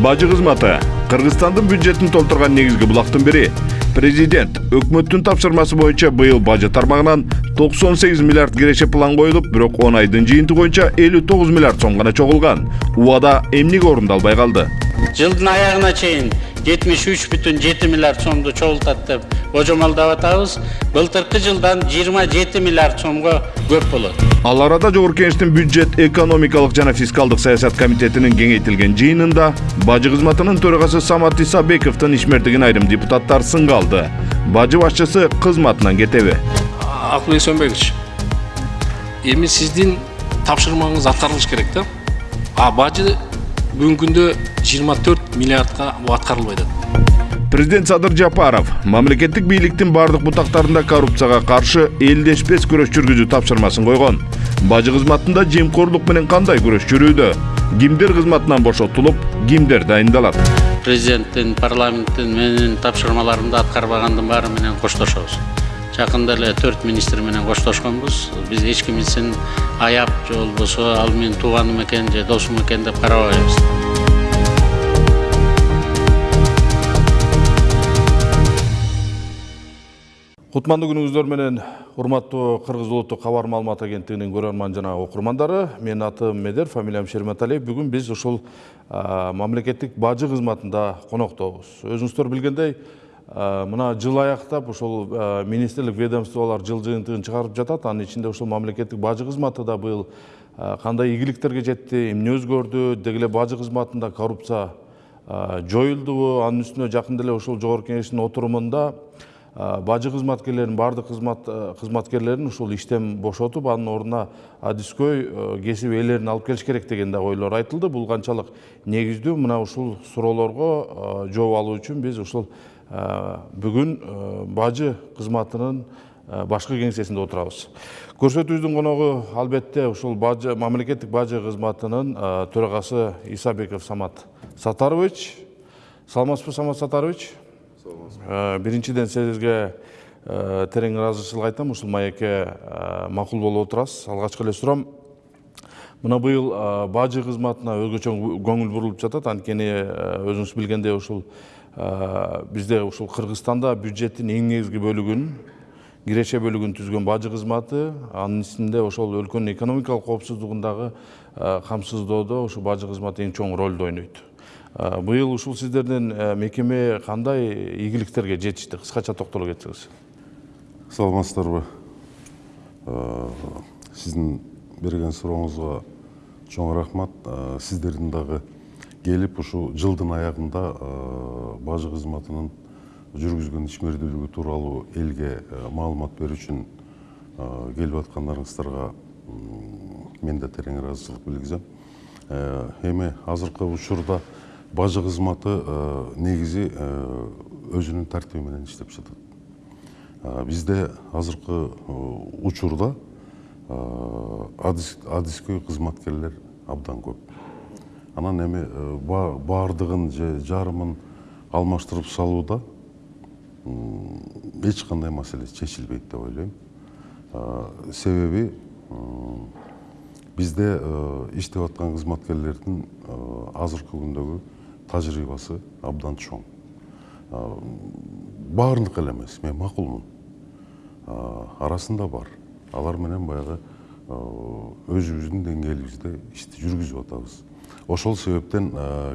бажы кызматы кыргызстандын бюджетин толтурган негизги булактын бири президент өкмөттүн тапшырмасы боюнча быйыл бажы тармагынан 98 миллиард киреше план коюлуп бирок 10 айдын жыйынтыгы боюнча 59 миллиард сом гана чогулган убада эмнеге орундалбай калды жылдын аягына жетимиш үч бүтүн жети миллиард сомду чогултат деп божомолдоп атабыз былтыркы жылдан жыйырма жети миллиард сомго көп болот ал арада жогорку кеңештин бюджет экономикалык жана фискалдык саясат комитетинин кеңейтилген жыйынында бажы кызматынын төрагасы самат исабековдун ишмердигин айрым депутаттар сынга алды бажы башчысы кызматынан кетеби акылбек сөнбекович эми сиздин тапшырмаңыз аткарылыш керек да а бажы бүгүнкү күндө жыйырма төрт миллиардка аткарылбай атат президент садыр жапаров мамлекеттик бийликтин бардык бутактарында коррупцияга каршы элдешпес күрөш жүргүзүү тапшырмасын койгон бажы кызматында жемкорлук менен кандай күрөш жүрүүдө кимдер кызматынан бошотулуп кимдер дайындалат президенттин парламенттин менин тапшырмаларымды аткарбагандын баары менен коштошобуз жакында эле төрт министр менен коштошконбуз биз эч кимисин аяп же болбосо ал менин тууганым экен же досум экен деп карабайбыз кутмандуу күнүңүздөр менен урматтуу кыргыз улуттук кабар маалымат агенттигинин көрөрман жана окурмандары менин атым медер фамилиям шерматалиев бүгүн биз ушул мамлекеттик бажы кызматында коноктобуз өзүңүздөр билгендей мына жыл аяктап ушул министрлик ведомстволор жыл жыйынтыгын чыгарып жатат. Анын ичинде ушул мамлекеттик бажы кызматы да быйыл кандай ийгиликтерге жетти эмне өзгөрдү? Деги эле бажы кызматында коррупция жоюлдубу анын үстүнө жакында эле ушул жогорку кеңештин отурумунда бажы кызматкерлерин баардык кызмат кызматкерлерин ушул иштен бошотуп анын ордуна адискөй кесип ээлерин алып келиш керек деген дагы ойлор айтылды. Бул канчалык негиздүү. Мына ушул суроолорго жооп алуу үчүн биз ушул бүгүн бажы кызматынын башкы кеңсесинде отурабыз. Көрсөтүүбүздүн коногу албетте ушул бажы мамлекеттик бажы кызматынын төрагасы исабеков самат сатарович. Саламатсызбы самат сатарович? Биринчиден сизге терең ыраазычылык айтам. Ушул маекке макул болуп отурасыз. Алгачкы эле суроом мына быйыл бажы кызматына өзгөчө көңүл бурулуп жатат. Анткени өзүңүз билгендей ушул бизде ушул кыргызстанда бюджеттин эң негизги бөлүгүн киреше бөлүгүн түзгөн бажы кызматы анын ичинде ошол өлкөнүн экономикалык коопсуздугун дагы камсыздоодо ушул бажы кызматы эң чоң ролду ойнойт. Быйыл ушул сиздердин мекеме кандай ийгиликтерге жетишти? Кыскача токтоло кетсеңиз. Саламатсыздарбы? Сиздин берген сурооңузга чоң рахмат. Сиздердин дагы келип ушул жылдын аягында бажы кызматынын жүргүзгөн ишмердүүлүгү тууралуу элге маалымат берүү үчүн келип аткандарыңыздарга мен да терең ыраазычылык билгизем эми азыркы учурда бажы кызматы негизи өзүнүн тартиби менен иштеп жатат бизде азыркы учурда адискөй кызматкерлер абдан көп. Анан эми баардыгын же жарымын алмаштырып салууда эч кандай маселе чечилбейт деп ойлойм. Себеби бизде иштеп аткан кызматкерлердин азыркы күндөгү тажрыйбасы абдан чоң. Баарыныгы эле эмес мен макулмун. Арасында бар. Алар менен баягы өзүбүздүн деңгээлибизде ишти жүргүзүп атабыз. Ошол себептен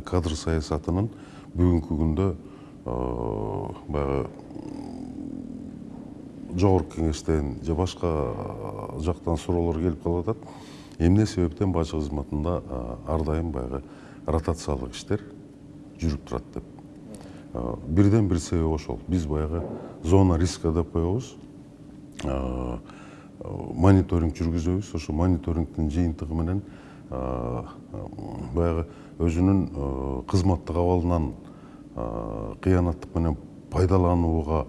кадр саясатынын бүгүнкү күндө баягы жогорку кеңештен же башка жактан суроолор келип калып атат. Эмне себептен бажы кызматында ар дайым баягы ротациялык иштер жүрүп турат деп. Бирден бир себеби ошол. Биз баягы зона риска деп коебуз. Мониторинг жүргүзөбүз. Ошол мониторингдин жыйынтыгы менен баягы өзүнүн кызматтык абалынан кыянаттык менен пайдаланууга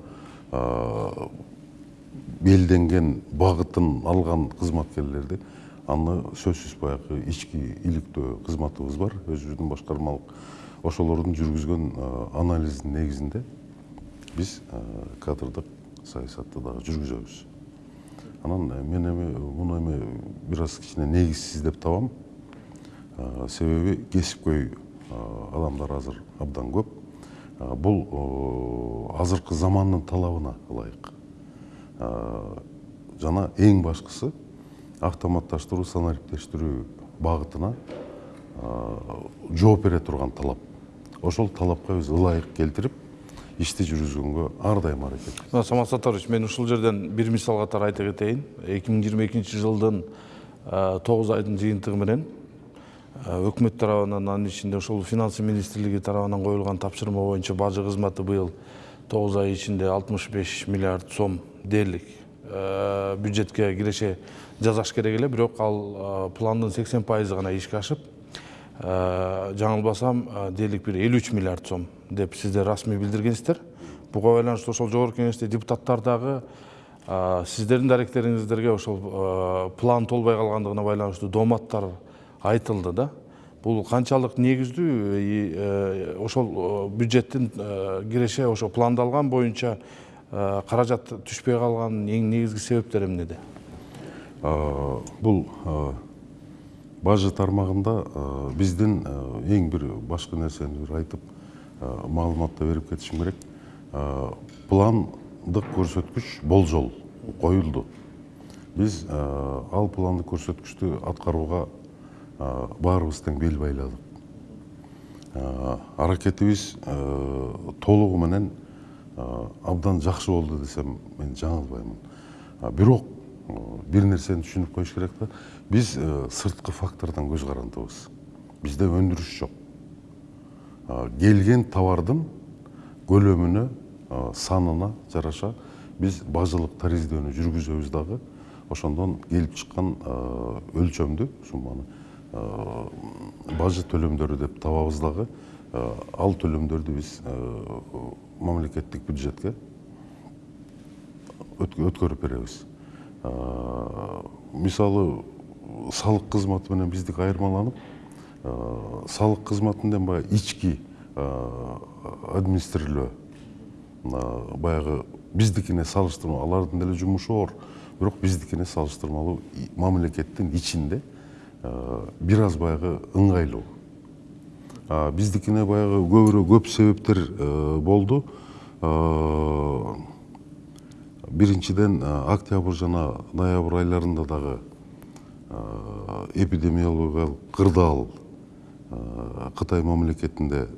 белденген багытын алган кызматкерлерди аны сөзсүз баягы ички иликтөө кызматыбыз бар. Өзүбүздүн башкармалык ошолордун жүргүзгөн анализдин негизинде биз кадрдык саясатты дагы жүргүзөбүз. Анан мен эми муну эми бир аз кичине негизсиз деп табам. Себеби кесипкөй адамдар азыр абдан көп. Бул азыркы замандын талабына ылайык жана эң башкысы автоматташтыруу санариптештирүү багытына жооп бере турган талап. Ошол талапка биз ылайык келтирип ишти жүргүзгөнгө ар дайым аракет. Мына самат саттарович мен ушул жерден бир мисал катары айта кетейин. Эки миң жыйырма экинчи жылдын тогуз айдын жыйынтыгы менен өкмөт тарабынан анын ичинде ошол финансы министрлиги тарабынан коюлган тапшырма боюнча бажы кызматы быйыл тогуз ай ичинде алтымыш беш миллиард сом дээрлик бюджетке киреше жасаш керек эле. Бирок ал пландын сексен пайызы гана ишке ашып жаңылбасам дээрлик бир элүү үч миллиард сом деп сиздер расмий билдиргенсиздер. Буга байланыштуу ошол жогорку кеңеште депутаттар дагы сиздердин даректериңиздерге ошол план толбой калгандыгына байланыштуу дооматтар айтылды да. Бул канчалык негиздүү ошол бюджеттин киреше ошо пландалган боюнча каражат түшпөй калганынын эң негизги себептери эмнеде? Бул бажы тармагында биздин эң бир башкы нерсени бир айтып маалыматты берип кетишим керек. Пландык көрсөткүч болжол коюлду биз ал пландык көрсөткүчтү аткарууга баарыбыз тең бел байладык аракетибиз толугу менен абдан жакшы болду десем мен жаңылбаймын. Бирок бир нерсени түшүнүп коюш керек да биз сырткы фактордон көз карандыбыз бизде өндүрүш жок. Келген товардын көлөмүнө санына жараша биз бажылык тариздөөнү жүргүзөбүз дагы. Ошондон келип чыккан өлчөмдү сумманы бажы төлөмдөрү деп табабыз дагы ал төлөмдөрдү биз мамлекеттик бюджетке өткөрүп беребиз. Мисалы салык кызматы менен биздики айырмаланып салык кызматынын баягы ички администрирование баягы биздикине салыштырмалуу алардын деле жумушу оор. Бирок биздикине салыштырмалуу мамлекеттин ичинде бир аз баягы ыңгайлуу. Биздикине баягы көбүрөөк көп себептер болду. Биринчиден октябрь жана ноябрь айларында дагы эпидемиологиялык кырдаал кытай мамлекетинде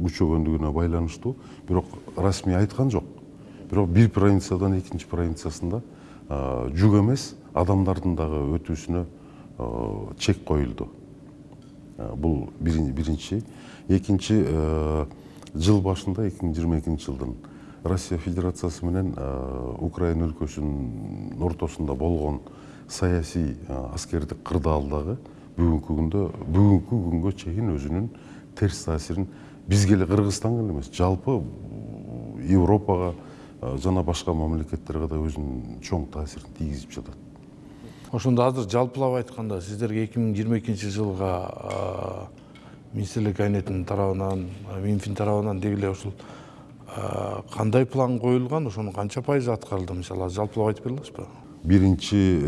күчөгөндүгүнө байланыштуу. Бирок расмий айткан жок. Бирок бир провинциядан экинчи провинциясында жүк эмес адамдардын дагы өтүүсүнө чек коюлду. Бул биринчи. Экинчи жыл башында эки миң жыйырма экинчи жылдын россия федерациясы менен украина өлкөсүнүн ортосунда болгон саясий аскердик кырдаал дагы бүгүнкү күндө бүгүнкү күнгө чейин өзүнүн терс таасирин бизге эле кыргызстанга эле эмес жалпы европага жана башка мамлекеттерге да өзүнүн чоң таасирин тийгизип жатат. Ошондо азыр жалпылап айтканда сиздерге эки миң жыйырма экинчи жылга министрлик кабинетинин тарабынан минфин тарабынан деги эле ушул кандай план коюлган? Ошонун канча пайызы аткарылды? Мисалы азыр жалпылап айтып бере аласызбы биринчи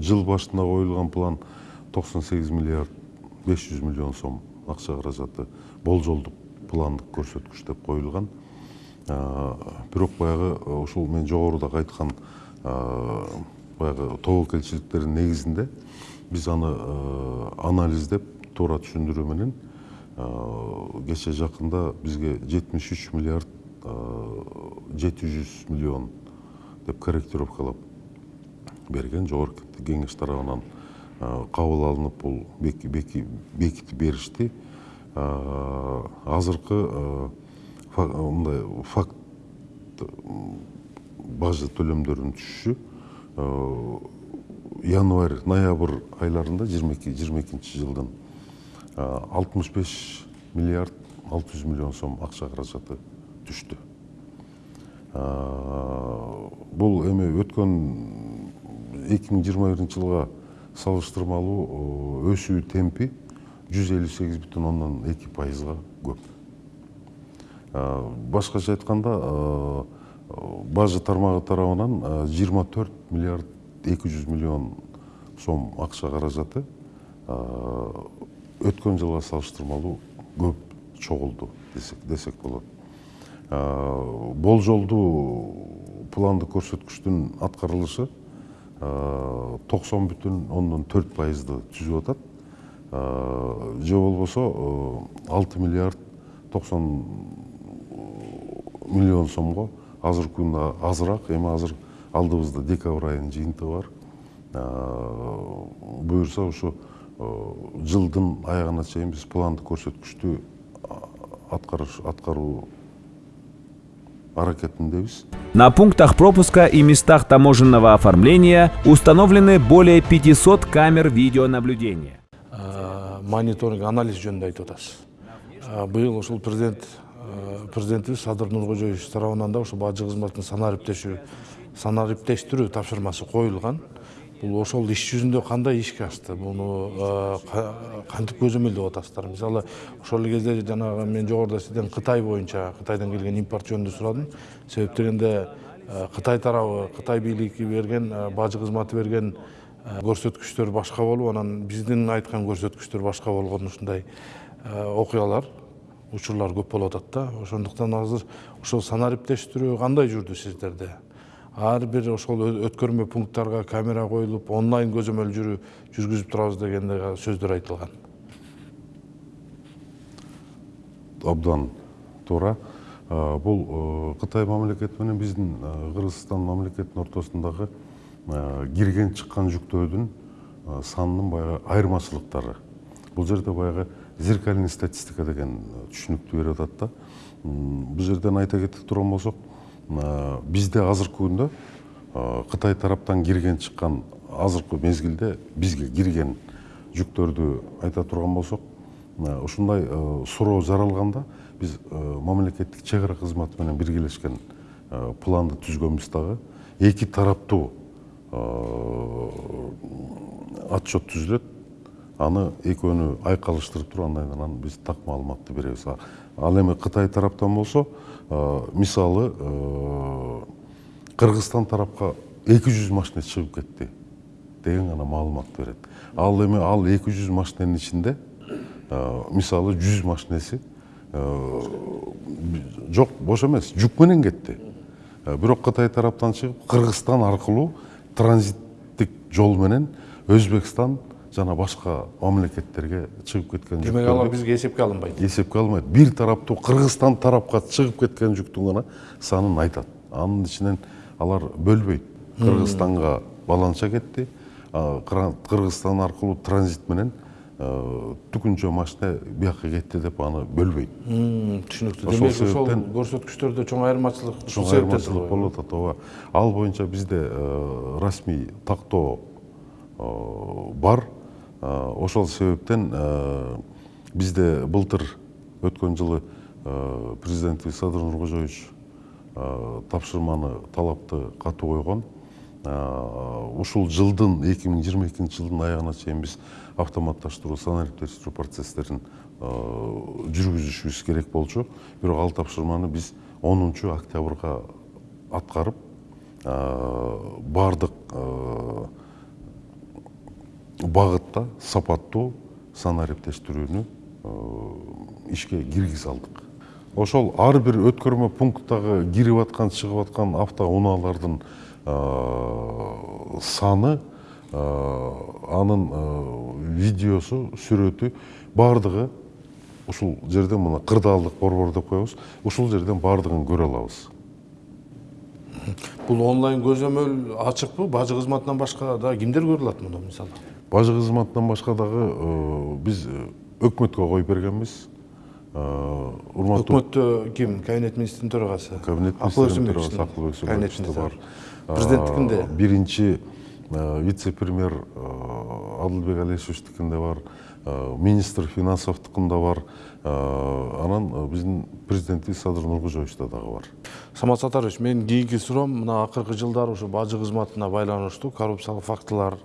жыл башында коюлган план токсон сегиз миллиард беш жүз миллион сом акча каражаты болжолдук пландык көрсөткүч деп коюлган. Бирок баягы ушул мен жогорудагы айткан баягы тобокелчиликтердин негизинде биз аны анализдеп туура түшүндүрүү менен кече жакында бизге жетимиш үч миллиард жети жүз миллион деп корректировкалап берген жогорку кеңеш тарабынан кабыл алынып бул бекитип беришти. Азыркы мындай факт бажы төлөмдөрүнүн түшүшү январь ноябрь айларында жыйырма эки жыйырма экинчи жылдын алтымыш беш миллиард алты жүз миллион сом акча каражаты түштү бул эми өткөн эки миң жыйырма биринчи жылга салыштырмалуу өсүү темпи жүз элүү сегиз бүтүн ондон эки пайызга көп. Башкача айтканда бажы тармагы тарабынан жыйырма төрт миллиард эки жүз миллион сом акча каражаты өткен жылға салыштырмалуу көп чогулду десек десек болот болжолдуу пландык көрсөткүчтүн аткарылышы токсон бүтүн ондон төрт пайызды түзүп атат же болбосо алты миллиард токсон миллион сомго азыркы күндө азыраак эми азыр алдыбызда декабрь айынын жыйынтыгы бар. Буюрса ушу жылдын аягына чейин биз пландык көрсөткүчтү аткарыш аткаруу аракетиндебиз. На пунктах пропуска и местах таможенного оформления установлены более 500 камер видеонаблюдения. мониторинг анализ жөнүндө айтып атасыз. Быйыл ушул президент президентибиз садыр нуркожоевич тарабынан да ушул бажы кызматын санариптешүү санариптештирүү тапшырмасы коюлган. Бул ошол иш жүзүндө кандай ишке ашты? Буну кантип көзөмөлдөп атасыздар? Мисалы ошол кезде жанагы мен жогоруда сизден кытай боюнча кытайдан келген импорт жөнүндө сурадым. Себеп дегенде кытай тарабы кытай бийлиги берген бажы кызматы берген көрсөткүчтөр башка болуп анан биздин айткан көрсөткүчтөр башка болгон ушундай окуялар. Учурлар көп болуп атат да. Ошондуктан азыр ошол санариптештирүү кандай жүрдү сиздерде? Ар бир ошол өткөрмө пункттарга камера коюлуп онлайн көзөмөл жүрүү жүргүзүп турабыз дегендей сөздөр айтылган. Абдан туура. Бул кытай мамлекети менен биздин кыргызстан мамлекетинин ортосундагы кирген чыккан жүктөрдүн санынын баягы айырмачылыктары бул жерде баягы зеркальный статистика деген түшүнүктү берип атат да. Бул жерден айта кетип турган болсок бизде азыркы күндө кытай тараптан кирген чыккан азыркы мезгилде бизге кирген жүктөрдү айта турган болсок ушундай суроо жаралганда биз мамлекеттик чек ара кызматы менен биргелешкен планды түзгөнбүз дагы эки тараптуу отчет түзүлөт аны экөөнү айкалыштырып туруп андан анан биз так маалыматты беребиз ал эми кытай тараптан болсо мисалы кыргызстан тарапка эки жүз машине чыгып кетти деген гана маалымат берет ал эми ал эки жүз машиненин ичинде мисалы жүз машинеси жок бош эмес жүк менен кетти бирок кытай тараптан чыгып кыргызстан аркылуу транзиттик жол менен өзбекстан жана башка мамлекеттерге чыгып кеткен демек алар бизге эсепке алынбайт эсепке алынбайт бир тараптуу кыргызстан тарапка чыгып кеткен жүктүн гана санын айтат. Анын ичинен алар бөлбөйт. Кыргызстанга баланча кетти. Кыргызстан аркылуу транзит менен түкүнчө машина бияка кетти деп аны бөлбөйт. Түшүнүктүү. Демек ошол көрсөткүчтөрдө чоң айырмачылык чоң айырмачылык болуп атат ооба ал боюнча бизде расмий тактоо бар. Ошол себептен бизде былтыр өткөн жылы президентибиз садыр нуркожоевич тапшырманы талапты катуу койгон. Ушул жылдын эки миң жыйырма экинчи жылдын аягына чейин биз автоматташтыруу санариптештирүү жүргүзүшүбүз керек болчу. Бирок ал тапшырманы биз онунчу октябрга аткарып баардык багытта сапаттуу санариптештирүүнү ишке киргизе алдык ошол ар бир өткөрмө пункттагы кирип аткан чыгып аткан автоунаалардын саны анын видеосу сүрөтү баардыгы ушул жерден мына кырдаалдык борбор деп коебуз ушул жерден баардыгын көрө алабыз. Бул онлайн көзөмөл ачыкпы бажы кызматынан башка дагы кимдер көрө алат муну мисалы бажы кызматынан башка дагы биз өкмөткө коюп бергенбиз. Урматтуу өкмөттө ким? Кабинет министринин төрагасы. Кабинет министринин төрагасы акылбек бар. Президенттикинде биринчи вице премьер адылбек алешевичтикинде бар? Министр финансовдукунда бар? Анан биздин президентибиз садыр нуркожоевичте дагы бар. Самат сатарович менин кийинки суроом мына акыркы жылдары ушу бажы кызматына байланыштуу коррупциялык фактылар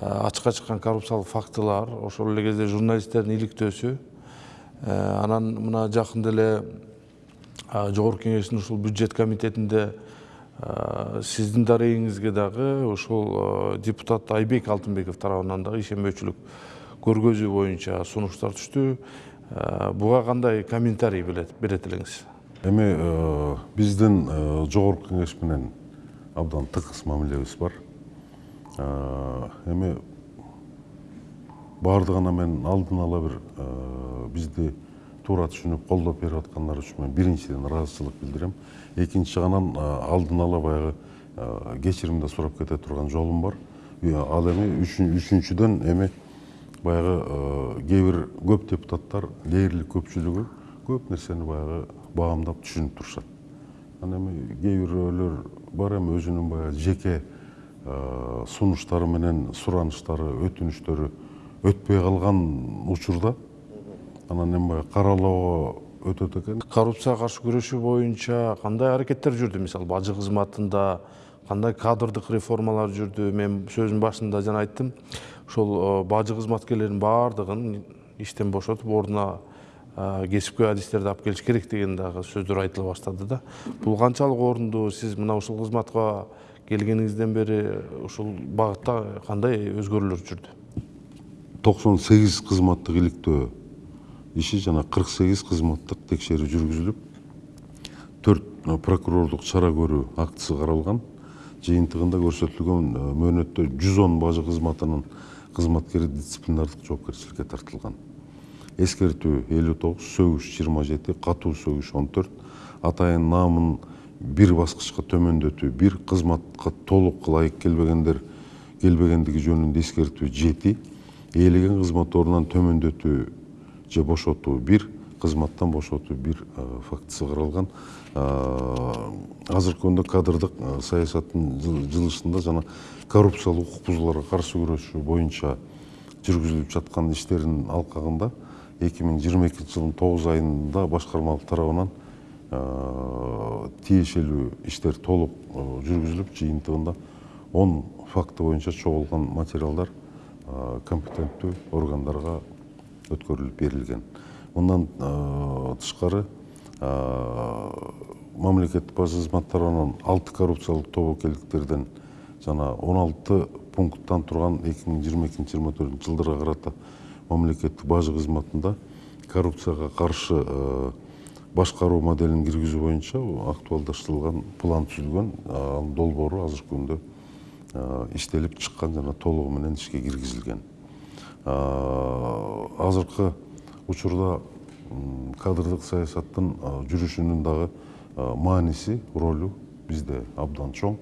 ачыкка чыккан коррупциялык фактылар ошол эле кезде журналисттердин иликтөөсү анан мына жакында эле жогорку кеңештин ушул бюджет комитетинде сиздин дарегиңизге дагы ушул депутат айбек алтынбеков тарабынан дагы ишенбөөчүлүк көргөзүү боюнча сунуштар түштү буга кандай комментарий берет элеңиз эми биздин жогорку кеңеш менен абдан тыгыз мамилебиз бар эми баардыгына мен алдын ала бир бизди туура түшүнүп колдоп берип аткандар үчүн мен биринчиден ыраазычылык билдирем экинчигенен алдын ала баягы кечирим да сурап кете турган жолум бар. Ал эми үчүнчүдөн эми баягы кээ бир көп депутаттар дээрлик көпчүлүгү көп нерсени баягы баамдап түшүнүп турушат анан эми кээ бирөөлөр бар эми өзүнүн баягы жеке сунуштары менен сураныштары өтүнүчтөрү өтпөй калган учурда анан эми каралоого өтөт экен коррупцияга каршы күрөшүү боюнча кандай аракеттер жүрдү мисалы бажы кызматында кандай кадрдык реформалар жүрдү мен сөзүмдүн башында жана айттым. Ошол бажы кызматкерлердин баардыгын иштен бошотуп ордуна кесипкөй адистерди алып келиш керек деген дагы сөздөр айтыла баштады да. Бул канчалык орундуу сиз мына ушул кызматка келгениңизден бери ушул багытта кандай өзгөрүүлөр жүрдү? Токсон сегиз кызматтык иликтөө иши жана кырк сегиз кызматтык текшерүү жүргүзүлүп төрт прокурордук чара көрүү актысы каралган. Жыйынтыгында көрсөтүлгөн мөөнөттө жүз он бажы кызматынын кызматкери дисциплинардык жоопкерчиликке тартылган. Эскертүү элүү тогуз сөгүш жыйырма жети катуу сөгүш он төрт атайын наамын бир баскычка төмөндөтүү бир кызматка толук ылайык келбегендер келбегендиги жөнүндө эскертүү жети ээлеген кызмат ордунан төмөндөтүү же бошотуу бир кызматтан бошотуу бир фактысы каралган. Азыркы күндө кадрдык саясаттын жылышында жана коррупциялык укук бузууларга каршы күрөшүү боюнча жүргүзүлүп жаткан иштердин алкагында эки миң жыйырма экинчи жылдын тогуз айында башкармалык тарабынан тиешелүү иштер толук жүргүзүлүп жыйынтыгында он факты боюнча чогулган материалдар компетенттүү органдарга өткөрүлүп берилген мындан тышкары мамлекеттик бажы кызматы тарабынан алты коррупциялык тобокелдиктерден жана он алты пункттан турган эки миң жыйырма экинчи жыйырма төртүнчү жылдарга карата мамлекеттик бажы кызматында коррупцияга каршы башкаруу моделин киргизүү боюнча актуалдаштырылган план түзүлгөн анын долбоору азыркы күндө иштелип чыккан жана толугу менен ишке киргизилген. Азыркы учурда кадрдык саясаттын жүрүшүнүн дагы мааниси ролу бизде абдан чоң.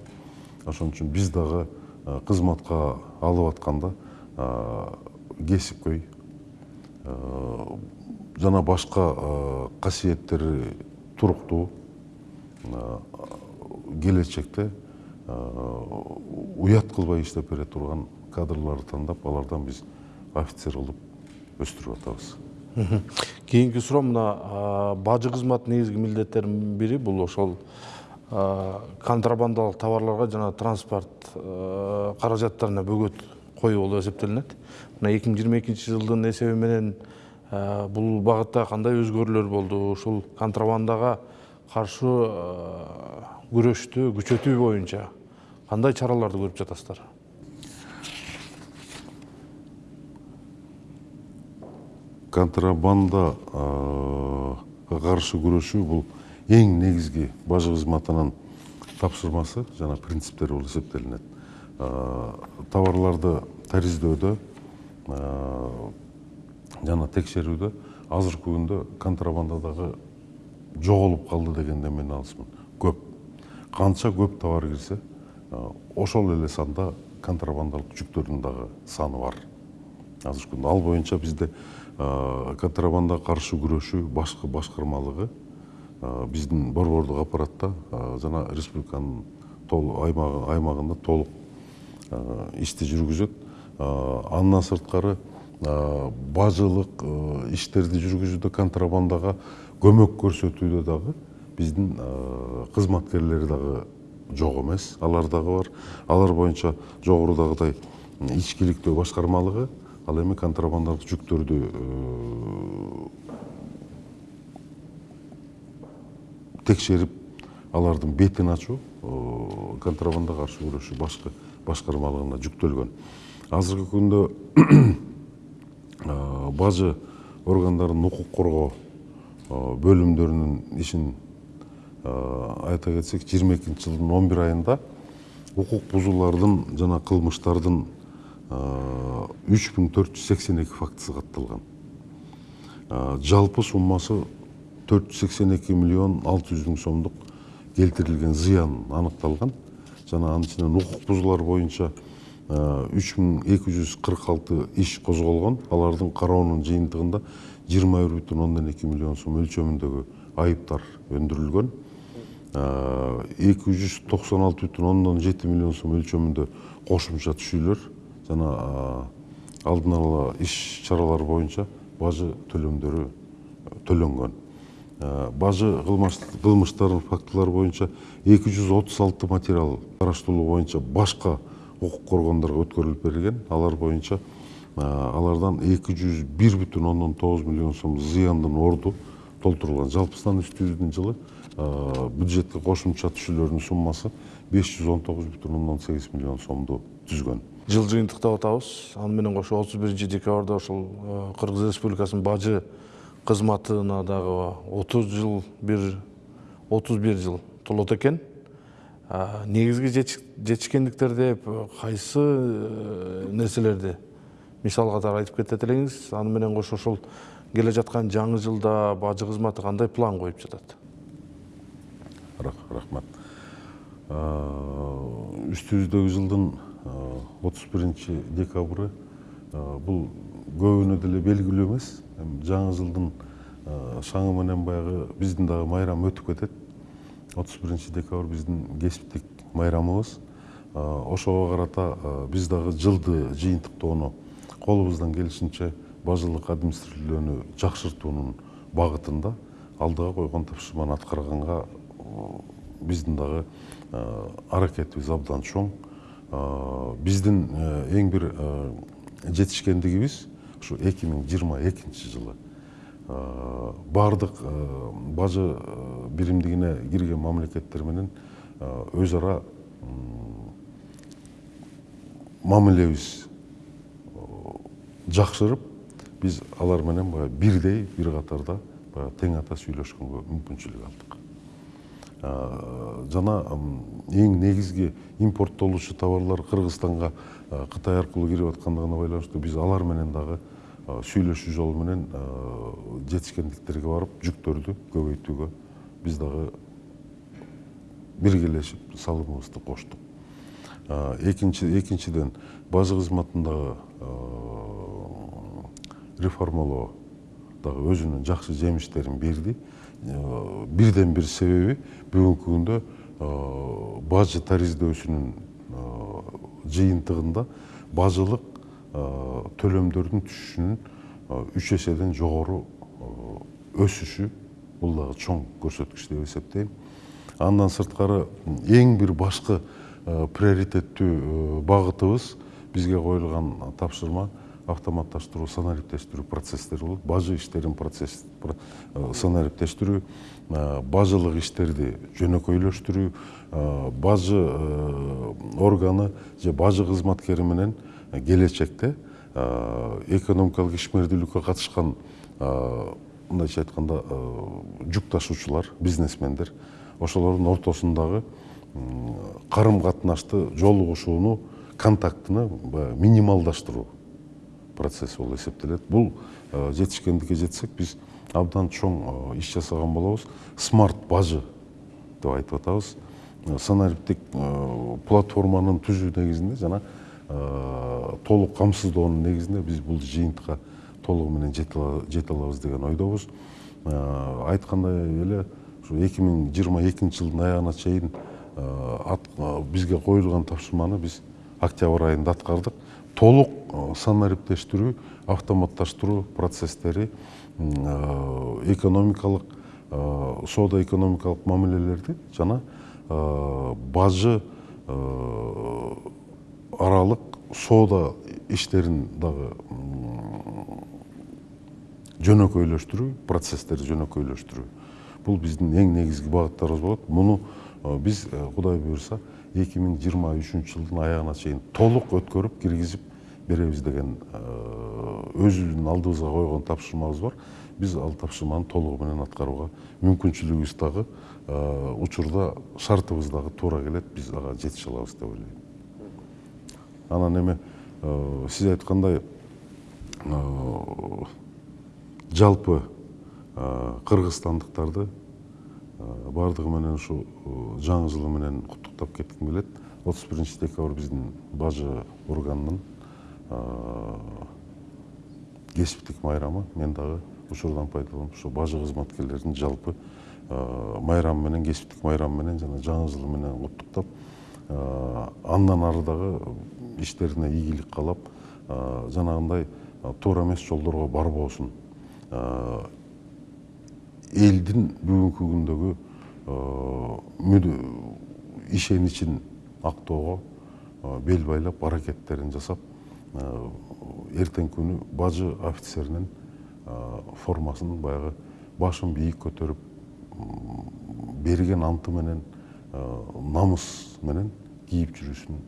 Ошон үчүн биз дагы кызматка алып атканда кесипкөй жана башка касиеттери туруктуу келечекте уят кылбай иштеп бере турган кадрларды тандап алардан биз офицер кылып өстүрүп атабыз. Кийинки суроо мына бажы кызматынын негизги милдеттеринин бири бул ошол контрабандалык товарларга жана транспорт каражаттарына бөгөт коюу болуп эсептелинет. Мына эки миң жыйырма экинчи жылдын эсеби менен бул багытта кандай өзгөрүүлөр болду ушул контрабандага каршы күрөштү күчөтүү боюнча кандай чараларды көрүп жатасыздар? Контрабандаға каршы күрөшүү бул эң негизги бажы кызматынын тапшырмасы жана принциптери болуп эсептелинет товарларды тариздөдө жана текшерүүдө азыркы күндө контрабанда дагы жоголуп калды дегенде мен алысмын. Көп. Канча көп товар кирсе ошол эле санда контрабандалык жүктөрдүн дагы саны бар. Азыркы күндө ал боюнча бизде контрабандага каршы күрөшүү башкы башкармалыгы биздин борбордук аппаратта жана республиканын аймагында толук ишти жүргүзөт. Андан сырткары бажылык иштерди жүргүзүүдө контрабандага көмөк көрсөтүүдө дагы биздин кызматкерлер дагы жок эмес. Алар дагы бар. Алар боюнча жогорудагыдай ички иликтөө башкармалыгы ал эми контрабандалык жүктөрдү текшерип алардын бетин ачуу контрабандага каршы күрөшүү башкы башкармалыгына жүктөлгөн. Азыркы күндө бажы органдарынын укук коргоо бөлүмдөрүнүн ишин айта кетсек жыйырма экинчи жылдын он бир айында укук бузуулардын жана төрт жүз сексен эки фактысы катталган. Жалпы суммасы төрт жүз сексен эки миллион алты жүз миң сомдук келтирилген зыян аныкталган. Жана анын ичинен укук бузуулар боюнча үч миң эки жүз кырк алты иш козголгон алардын кароонун жыйынтыгында миллион сом өлчөмүндөгү айыптар өндүрүлгөн эки жүз токсон алты бүтүн ондон жети миллион сом өлчөмүндө кошумча түшүүлөр жана алдын ала иш чаралар боюнча бажы төлөмдөрү төлөнгөн бажы кылмыштардын фактылары боюнча эки жүз отуз алты материал караштырылуу боюнча башка укук коргондорго өткөрүлүп берилген алар боюнча алардан эки жүз бир бүтүн ондон тогуз миллион сом зыяндын орду толтурулган жалпысынан үстүбүздүн жылы бюджетке кошумча түшүүлөрдүн суммасы беш жүз он тогуз бүтүн ондон сегиз миллион сомду түзгөн жыл жыйынтыктап атабыз аны менен кошо отуз биринчи декабрда ошол кыргыз республикасынын бажы кызматына дагы отуз жыл бир отуз бир жыл толот экен негизги жетишкендиктер деп кайсы нерселерди мисал катары айтып кетет элеңиз аны менен кошо ошол келе жаткан жаңы жылда бажы кызматы кандай план коюп жатат рахмат. Үстүбүздөгү жылдын отуз биринчи декабры бул көбүнө деле белгилүү эмес жаңы жылдын шаңы менен баягы биздин дагы майрам өтүп кетет отуз биринчи декабрь биздин кесиптик майрамыбыз ошого карата биз дагы жылды жыйынтыктоону колубуздан келишинче бажылык администрирование жакшыртуунун багытында алдыга койгон тапшырманы аткарганга биздин дагы аракетибиз абдан чоң биздин эң бир жетишкендигибиз ушу эки миң жыйырма экинчи жылы. Баардык бажы биримдигине кирген мамлекеттер менен өз ара мамилебиз жакшырып биз алар менен баягы бирдей бир катарда баягы тең ата сүйлөшкөнгө мүмкүнчүлүк алдык. Жана эң негизги импорттолуучу товарлар кыргызстанга кытай аркылуу кирип аткандыгына байланыштуу биз алар менен дагы сүйлөшүү жолу менен жетишкендиктерге барып жүктөрдү көбөйтүүгө биз дагы биргелешип салымыбызды коштук. Экинчи экинчиден бажы кызматындагы реформалоо дагы өзүнүн жакшы жемиштерин берди бирден бир себеби бүгүнкү күндө бажы тариздөөсүнүн жыйынтыгында бажылык төлөмдөрдүн түшүшүнүн үч эседен жогору өсүшү бул дагы чоң көрсөткүч деп эсептейм андан сырткары эң бир башкы приоритеттүү багытыбыз бизге коюлган тапшырма автоматташтыруу санариптештирүү процесстери болот бажы иштерин процесс санариптештирүү бажылык иштерди жөнөкөйлөштүрүү бажы органы же бажы кызматкери менен келечекте экономикалык ишмердүүлүккө катышкан мындайча айтканда жүк ташуучулар бизнесмендер ошолордун ортосундагы карым катнашты жолугушууну контактыны баягы минималдаштыруу процесс болуп эсептелет. Бул жетишкендикке жетсек биз абдан чоң иш жасаган болобуз. Смарт бажы деп айтып атабыз. Санариптик платформанын түзүү негизинде жана толук камсыздоонун негизинде биз бул жыйынтыкка толугу менен жете алабыз деген ойдобуз айткандай эле ушу эки миң жыйырма экинчи жылдын аягына чейин бизге коюлган тапшырманы биз октябрь айында аткардык толук санариптештирүү автоматташтыруу процесстери экономикалык соода экономикалык мамилелерди жана бажы аралык соода иштерин дагы жөнөкөйлөштүрүү процесстерди жөнөкөйлөштүрүү бул биздин эң негизги багыттарыбыз болот муну биз кудай буюрса эки миң жыйырма үчүнчү жылдын аягына чейин толук өткөрүп киргизип беребиз деген өзүбүздүн алдыбызга койгон тапшырмабыз бар. Биз ал тапшырманы толугу менен аткарууга мүмкүнчүлүгүбүз дагы учурда шартыбыз дагы туура келет биз ага жетише алабыз деп ойлойм анан эми сиз айткандай жалпы кыргызстандыктарды баардыгы менен ушу жаңы жылы менен куттуктап кетким келет. отуз биринчи декабрь биздин бажы органынын кесиптик майрамы. Мен дагы учурдан пайдаланып ошо бажы кызматкерлерин жалпы майрамы менен кесиптик майрамы менен жана жаңы жылы менен куттуктап андан ары дагы иштерине ийгилик каалап жанагындай туура эмес жолдорго барбоосун элдин бүгүнкү күндөгү ишеничин актоого бел байлап аракеттерин жасап эртеңки күнү бажы офицеринин формасын баягы башын бийик көтөрүп берген анты менен намыс менен кийип жүрүүсүн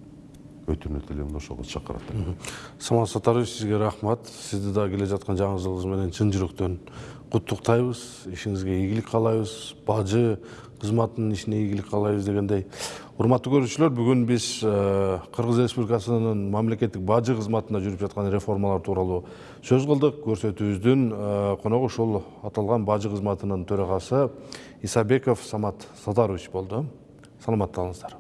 өтүнөт элем да ошого чакырат самат сатарович сизге рахмат. Сизди да келе жаткан жаңы жылыңыз менен чын жүрөктөн куттуктайбыз ишиңизге ийгилик каалайбыз. Бажы кызматынын ишине ийгилик каалайбыз дегендей. Урматтуу көрүүчүлөр бүгүн биз кыргыз республикасынын мамлекеттик бажы кызматында жүрүп жаткан реформалар тууралуу сөз кылдык. Көрсөтүүбүздүн коногу ушул аталган бажы кызматынын төрагасы исабеков самат сатарович болду. Саламатта калыңыздар